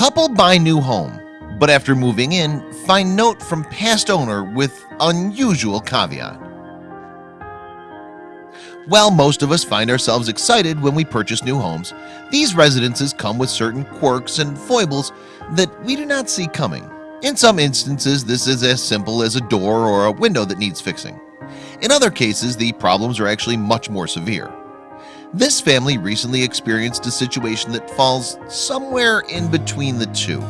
Couple buy new home but after moving in find note from past owner with unusual caveat. While most of us find ourselves excited when we purchase new homes These residences come with certain quirks and foibles that we do not see coming. In some instances This is as simple as a door or a window that needs fixing. In other cases the problems are actually much more severe This family recently experienced a situation that falls somewhere in between the two.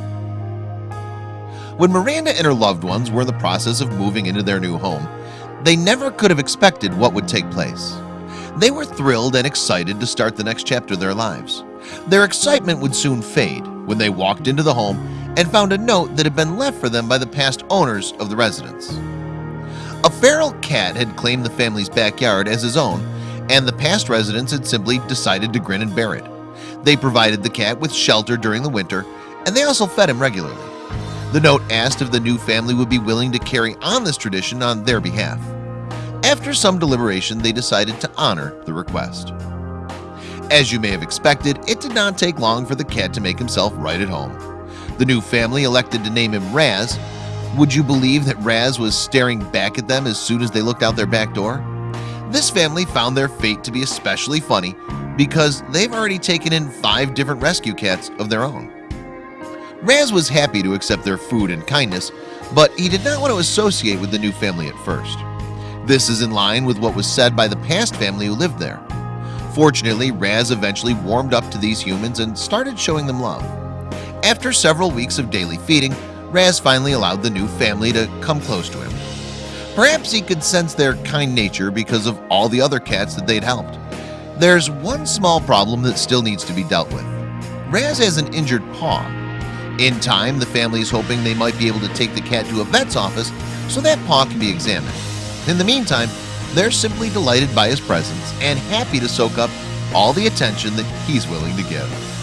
When Miranda and her loved ones were in the process of moving into their new home They never could have expected what would take place. They were thrilled and excited to start the next chapter of their lives. Their excitement would soon fade when they walked into the home and found a note that had been left for them by the past owners of the residence. A feral cat had claimed the family's backyard as his own and the past residents had simply decided to grin and bear it. They provided the cat with shelter during the winter and they also fed him regularly. The note asked if the new family would be willing to carry on this tradition on their behalf. After some deliberation they decided to honor the request. As you may have expected it did not take long for the cat to make himself right at home. The new family elected to name him Raz. Would you believe that Raz was staring back at them as soon as they looked out their back door? This family found their fate to be especially funny because they've already taken in five different rescue cats of their own. Raz was happy to accept their food and kindness But he did not want to associate with the new family at first. This is in line with what was said by the past family who lived there. Fortunately Raz eventually warmed up to these humans and started showing them love. After several weeks of daily feeding Raz finally allowed the new family to come close to him Perhaps he could sense their kind nature because of all the other cats that they'd helped. There's one small problem that still needs to be dealt with. Raz has an injured paw. In time the family is hoping they might be able to take the cat to a vet's office so that paw can be examined. In the meantime they're simply delighted by his presence and happy to soak up all the attention that he's willing to give